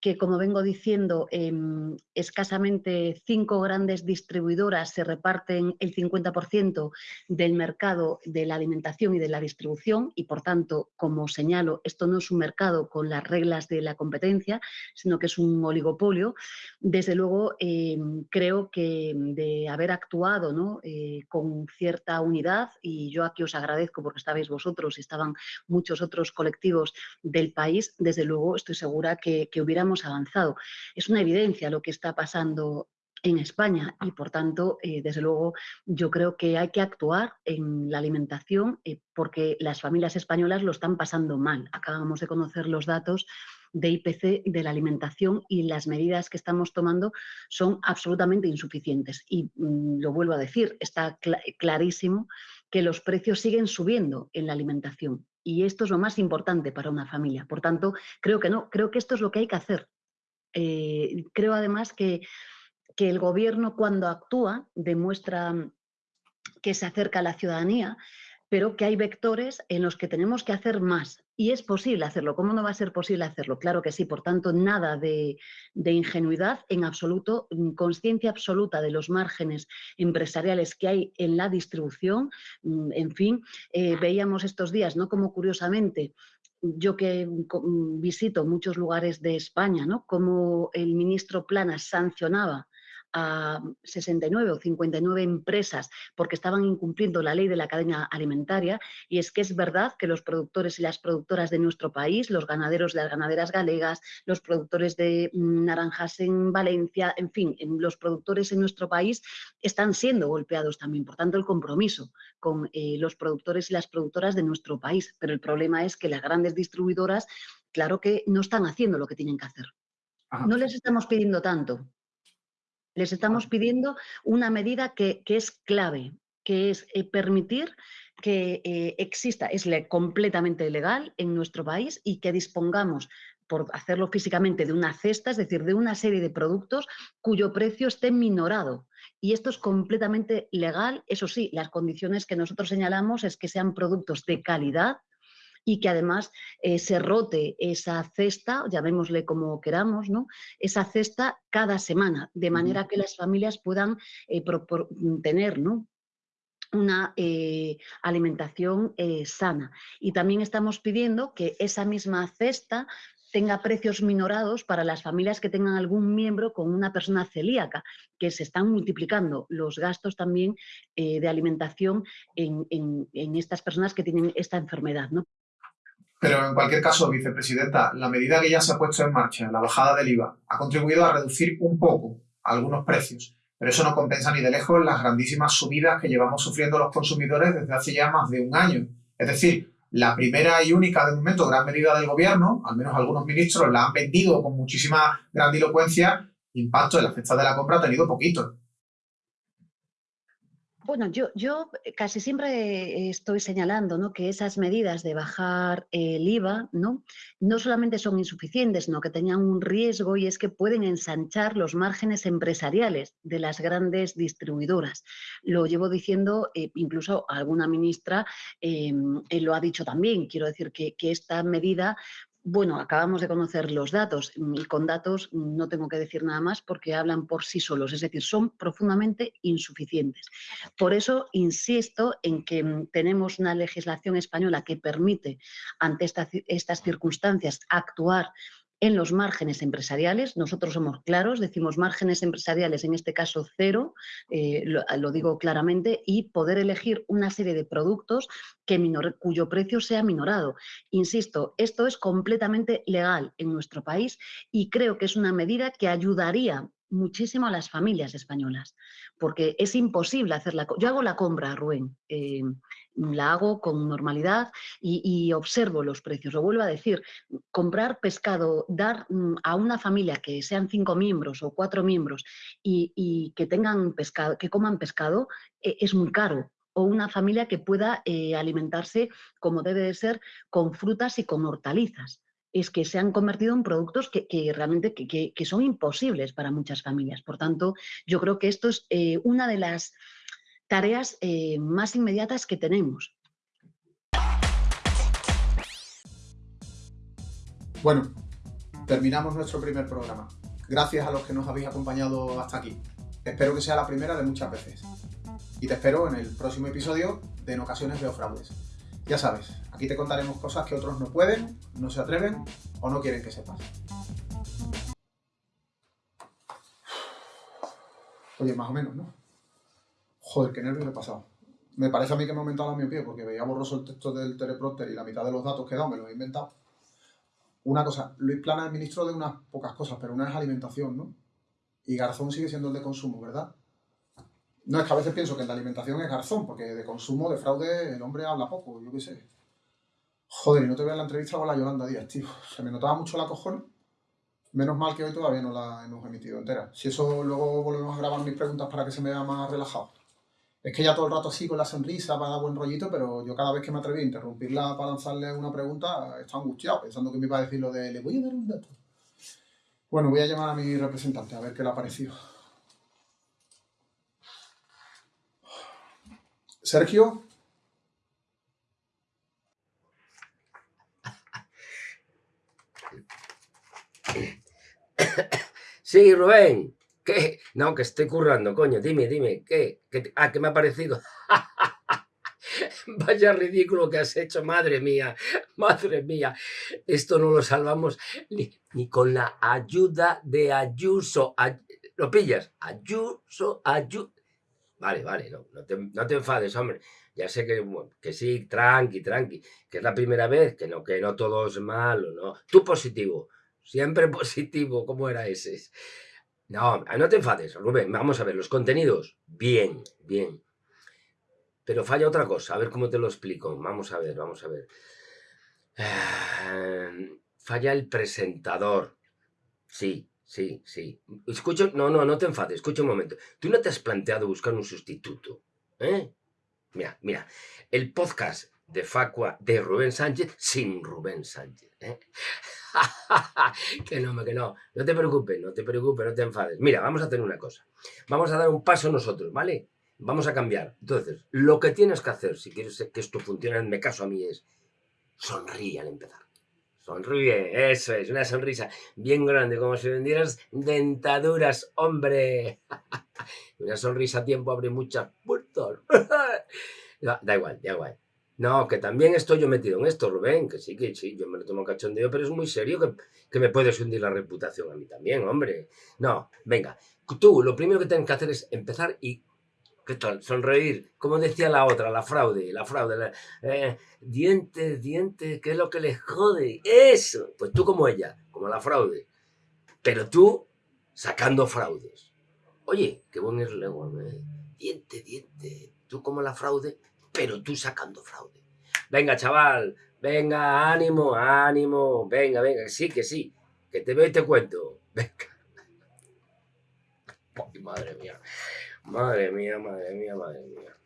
que, como vengo diciendo, em, escasamente cinco grandes distribuidoras se reparten el 50% del mercado de la alimentación y de la distribución y, por tanto, como señalo, esto no es un mercado con las reglas de la competencia, sino que es un oligopolio. Desde luego, em, creo que de haber actuado ¿no? Eh, con cierta unidad, y yo aquí os agradezco porque estabais vosotros y estaban muchos otros colectivos del país, desde luego estoy segura que, que hubiéramos avanzado. Es una evidencia lo que está pasando en España y por tanto, eh, desde luego, yo creo que hay que actuar en la alimentación eh, porque las familias españolas lo están pasando mal. Acabamos de conocer los datos de IPC de la alimentación y las medidas que estamos tomando son absolutamente insuficientes. Y mm, lo vuelvo a decir, está clarísimo que los precios siguen subiendo en la alimentación y esto es lo más importante para una familia. Por tanto, creo que no, creo que esto es lo que hay que hacer. Eh, creo además que, que el gobierno cuando actúa demuestra que se acerca a la ciudadanía, pero que hay vectores en los que tenemos que hacer más. Y es posible hacerlo. ¿Cómo no va a ser posible hacerlo? Claro que sí. Por tanto, nada de, ingenuidad en absoluto, mm, conciencia absoluta de los márgenes empresariales que hay en la distribución. Mm, en fin, eh, veíamos estos días, ¿no? Como curiosamente yo que mm, visito muchos lugares de España, ¿no? Como el ministro Planas sancionaba a 69 o 59 empresas porque estaban incumpliendo la ley de la cadena alimentaria y es que es verdad que los productores y las productoras de nuestro país, los ganaderos de las ganaderas galegas, los productores de mm, naranjas en Valencia, en fin, los productores en nuestro país están siendo golpeados también. Por tanto, el compromiso con eh, los productores y las productoras de nuestro país. Pero el problema es que las grandes distribuidoras, claro que no están haciendo lo que tienen que hacer. No les estamos pidiendo tanto. Les estamos pidiendo una medida que, es clave, que es eh, permitir que eh, exista, es completamente legal en nuestro país y que dispongamos por hacerlo físicamente de una cesta, es decir, de una serie de productos cuyo precio esté minorado. Y esto es completamente legal, eso sí, las condiciones que nosotros señalamos es que sean productos de calidad, y que además eh, se rote esa cesta, llamémosle como queramos, ¿no? esa cesta cada semana, de manera que las familias puedan eh, tener ¿no? una eh, alimentación sana. Y también estamos pidiendo que esa misma cesta tenga precios minorados para las familias que tengan algún miembro con una persona celíaca, que se están multiplicando los gastos también de alimentación en, en, estas personas que tienen esta enfermedad. ¿no? Pero en cualquier caso, vicepresidenta, la medida que ya se ha puesto en marcha, la bajada del IVA, ha contribuido a reducir un poco algunos precios, pero eso no compensa ni de lejos las grandísimas subidas que llevamos sufriendo los consumidores desde hace ya más de un año. Es decir, la primera y única de momento gran medida del gobierno, al menos algunos ministros la han vendido con muchísima grandilocuencia, impacto en la cesta de la compra ha tenido poquito. Bueno, yo, eh, casi siempre estoy señalando ¿no? que esas medidas de bajar el IVA ¿no? no solamente son insuficientes, sino que tenían un riesgo y es que pueden ensanchar los márgenes empresariales de las grandes distribuidoras. Lo llevo diciendo, eh, incluso alguna ministra em, eh, lo ha dicho también. Quiero decir que esta medida bueno, acabamos de conocer los datos y con datos no tengo que decir nada más porque hablan por sí solos, es decir, son profundamente insuficientes. Por eso insisto en que mm, tenemos una legislación española que permite ante estas circunstancias actuar en los márgenes empresariales. Nosotros somos claros, decimos márgenes empresariales, en este caso cero, eh, lo, digo claramente, y poder elegir una serie de productos que cuyo precio sea minorado. Insisto, esto es completamente legal en nuestro país y creo que es una medida que ayudaría muchísimo a las familias españolas, porque es imposible hacerla. Yo hago la compra, Rubén, eh, la hago con normalidad y, observo los precios. Lo vuelvo a decir, comprar pescado, dar mm, a una familia que sean cinco miembros o cuatro miembros y, que tengan pescado, que coman pescado, eh, es muy caro o una familia que pueda eh, alimentarse como debe de ser con frutas y con hortalizas es que se han convertido en productos que, realmente que, son imposibles para muchas familias. Por tanto, yo creo que esto es eh, una de las tareas eh, más inmediatas que tenemos. Bueno, terminamos nuestro primer programa. Gracias a los que nos habéis acompañado hasta aquí. Espero que sea la primera de muchas veces. Y te espero en el próximo episodio de En ocasiones veo fraudes. Ya sabes, aquí te contaremos cosas que otros no pueden, no se atreven o no quieren que sepas. Oye, más o menos, ¿no? Joder, qué nervios he pasado. Me parece a mí que me ha aumentado la miopía porque veía borroso el texto del teleprompter y la mitad de los datos que he dado me los he inventado. Una cosa, Luis Plana es ministro de unas pocas cosas, pero una es alimentación, ¿no? Y Garzón sigue siendo el de consumo, ¿verdad? No, es que a veces pienso que en la alimentación es garzón, porque de consumo, de fraude, el hombre habla poco, yo qué sé. Joder, y no te veo en la entrevista con la Yolanda Díaz, tío. Se me notaba mucho la cojón. Menos mal que hoy todavía no la hemos emitido entera. Si eso luego volvemos a grabar mis preguntas para que se me vea más relajado. Es que ya todo el rato así con la sonrisa para dar buen rollito, pero yo cada vez que me atreví a interrumpirla para lanzarle una pregunta, estaba angustiado, pensando que me iba a decir lo de le voy a dar un dato. Bueno, voy a llamar a mi representante a ver qué le ha parecido. Sergio. Sí, Rubén. ¿Qué? No, que estoy currando, coño. Dime, dime. ¿Qué? ¿Qué ah, ¿qué me ha parecido? Vaya ridículo que has hecho, madre mía, madre mía. Esto no lo salvamos ni, con la ayuda de Ayuso. ¿Lo pillas? Ayuso, Ayuso. Vale, vale, no, no, te, no te enfades, hombre. Ya sé que, que sí, tranqui, tranqui, que es la primera vez, que no, que no todo es malo, ¿no? Tú positivo, siempre positivo, ¿cómo era ese? No, no te enfades, Rubén, vamos a ver, los contenidos, bien, bien. Pero falla otra cosa, a ver cómo te lo explico. Vamos a ver, vamos a ver. Eh, falla el presentador. Sí, sí, sí. Escucho, no, no, no te enfades, escucha un momento. Tú no te has planteado buscar un sustituto, ¿eh? Mira, mira, el podcast de Facua de Rubén Sánchez sin Rubén Sánchez, ¿eh? que no, que no, no te preocupes, no te preocupes, no te enfades. Mira, vamos a hacer una cosa. Vamos a dar un paso nosotros, ¿vale? Vamos a cambiar. Entonces, lo que tienes que hacer, si quieres que esto funcione, me caso a mí, es sonríe al empezar. Sonríe, eso es, una sonrisa bien grande, como si vendieras dentaduras, hombre. una sonrisa a tiempo abre muchas puertas. da, igual, da igual. No, que también estoy yo metido en esto, Rubén, que sí, que sí, yo me lo tomo cachondeo, pero es muy serio que, que me puedes hundir la reputación a mí también, hombre. No, venga, tú lo primero que tienes que hacer es empezar y ¿Qué tal? Sonreír. Como decía la otra, la fraude, la fraude. La, eh, dientes, dientes, ¿qué es lo que les jode? Eso. Pues tú como ella, como la fraude. Pero tú sacando fraudes. Oye, qué buen es ¿eh? Diente, diente. Tú como la fraude, pero tú sacando fraude. Venga, chaval. Venga, ánimo, ánimo. Venga, venga, sí, que sí. Que te veo y te cuento. Venga. Madre mía. Madre mía, madre mía, madre mía.